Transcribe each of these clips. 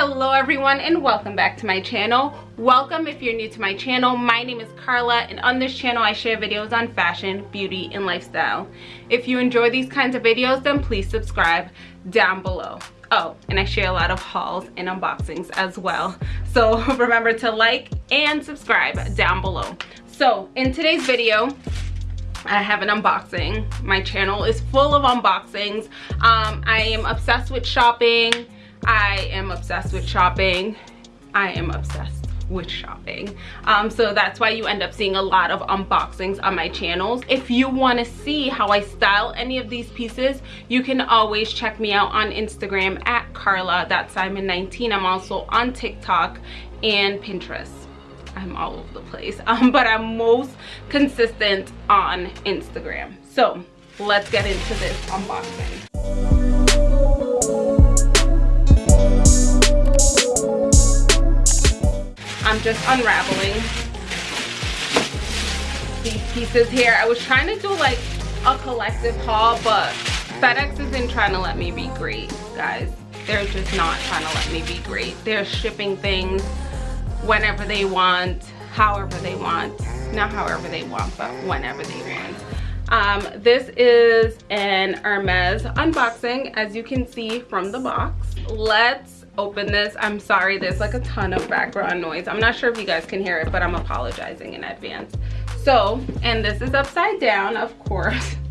hello everyone and welcome back to my channel welcome if you're new to my channel my name is carla and on this channel i share videos on fashion beauty and lifestyle if you enjoy these kinds of videos then please subscribe down below oh and i share a lot of hauls and unboxings as well so remember to like and subscribe down below so in today's video I have an unboxing. My channel is full of unboxings. Um, I am obsessed with shopping. I am obsessed with shopping. I am obsessed with shopping. Um, so that's why you end up seeing a lot of unboxings on my channels. If you want to see how i style any of these pieces you can always check me out on instagram at carla.simon19 i'm also on tiktok and pinterest. I'm all over the place um, but i'm most consistent on instagram. So let's get into this unboxing I'm just unraveling these pieces here. I was trying to do like a collective haul, but FedEx isn't trying to let me be great, guys. They're just not trying to let me be great. They're shipping things whenever they want, however they want. Not however they want, but whenever they want. Um, this is an Hermes unboxing, as you can see from the box. Let's open this. I'm sorry there's like a ton of background noise. I'm not sure if you guys can hear it but i'm apologizing in advance. So and this is upside down of course.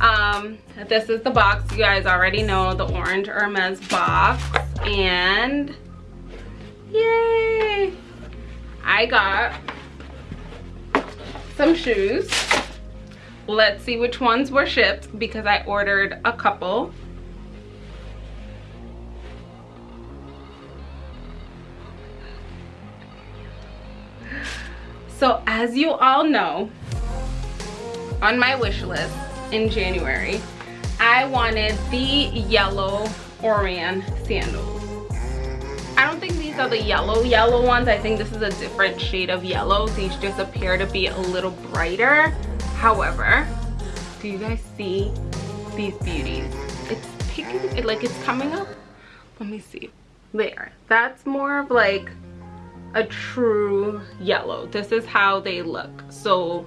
Um this is the box. You guys already know the orange hermes box. And yay! I got some shoes. Let's see which ones were shipped because i ordered a couple so as you all know on my wish list in january i wanted the yellow oran sandals. I don't think these are the yellow yellow ones. I think this is a different shade of yellow. These just appear to be a little brighter. However do you guys see these beauties? It's picking it like it's coming up. Let me see. There. That's more of like a true yellow. This is how they look. So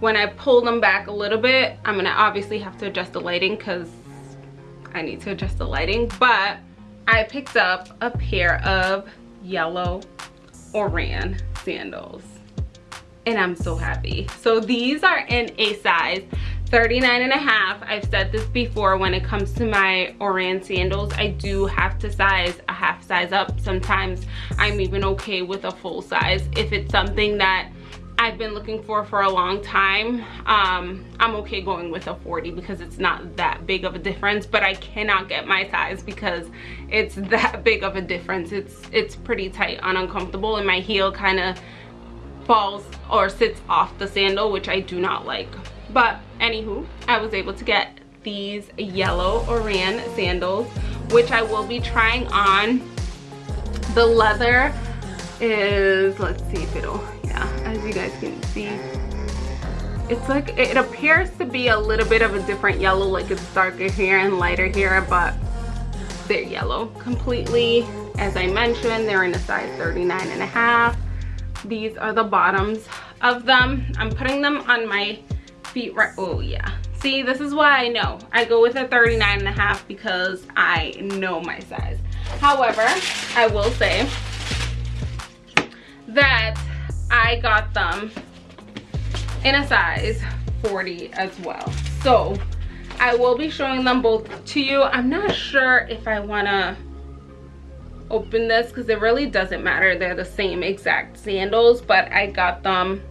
when I pull them back a little bit I'm gonna obviously have to adjust the lighting because I need to adjust the lighting. But I picked up a pair of yellow Oran sandals. And I'm so happy. So these are in a size 39 and a half i've said this before when it comes to my oran sandals i do have to size a half size up sometimes i'm even okay with a full size if it's something that I've been looking for for a long time. Um, I'm okay going with a 40 because it's not that big of a difference, but I cannot get my size because it's that big of a difference. It's, it's pretty tight and uncomfortable and my heel kind of falls or sits off the sandal, which I do not like. But anywho, I was able to get these yellow Oran sandals, which I will be trying on. The leather is, let's see if it'll, yeah, as you guys can see, it's like, it appears to be a little bit of a different yellow, like it's darker here and lighter here, but they're yellow completely. As I mentioned, they're in a size 39 and a half. These are the bottoms of them. I'm putting them on my feet right oh yeah. See this is why i know. I go with a 39 and a half because i know my size. However i will say that i got them in a size 40 as well. So i will be showing them both to you. I'm not sure if i want to open this because it really doesn't matter. They're the same exact sandals but i got them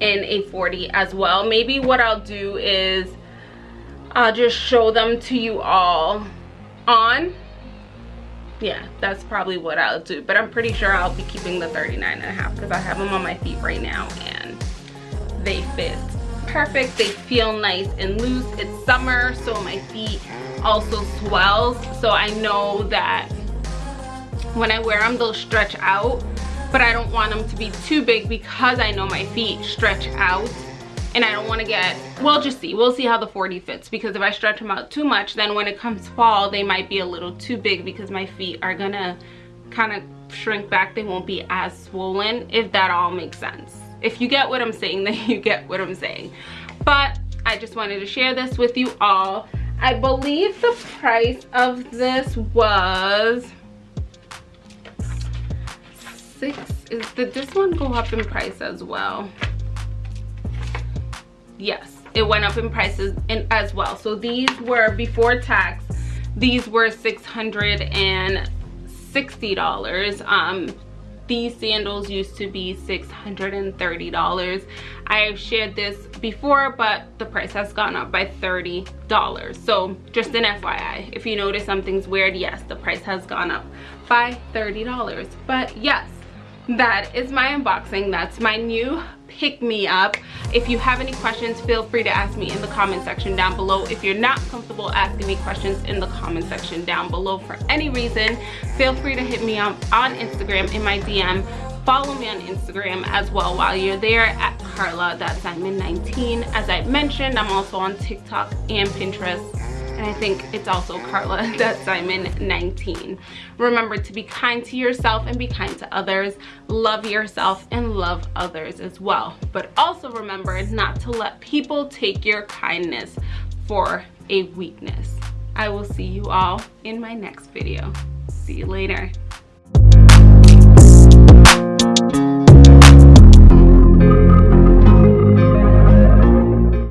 in a 40 as well. Maybe what i'll do is i'll just show them to you all on. Yeah that's probably what i'll do but i'm pretty sure i'll be keeping the 39 and a half because i have them on my feet right now and they fit perfect. They feel nice and loose. It's summer so my feet also swells. So i know that when i wear them they'll stretch out but I don't want them to be too big because I know my feet stretch out and I don't want to get, we'll just see. We'll see how the 40 fits because if I stretch them out too much, then when it comes fall, they might be a little too big because my feet are gonna kind of shrink back they won't be as swollen if that all makes sense if you get what i'm saying then you get what i'm saying but i just wanted to share this with you all i believe the price of this was six is did this one go up in price as well? Yes it went up in prices in, as well. So these were before tax these were 660 dollars. Um these sandals used to be 630 dollars. I have shared this before but the price has gone up by 30 dollars. So just an fyi if you notice something's weird yes the price has gone up by 30 dollars. But yes that is my unboxing. That's my new pick me up. If you have any questions feel free to ask me in the comment section down below. If you're not comfortable asking me questions in the comment section down below for any reason feel free to hit me up on instagram in my dm follow me on instagram as well while you're there at carla. Simon 19 as i mentioned i'm also on tiktok and pinterest and I think it's also Carla that Simon 19. Remember to be kind to yourself and be kind to others. Love yourself and love others as well. But also remember not to let people take your kindness for a weakness. I will see you all in my next video. See you later.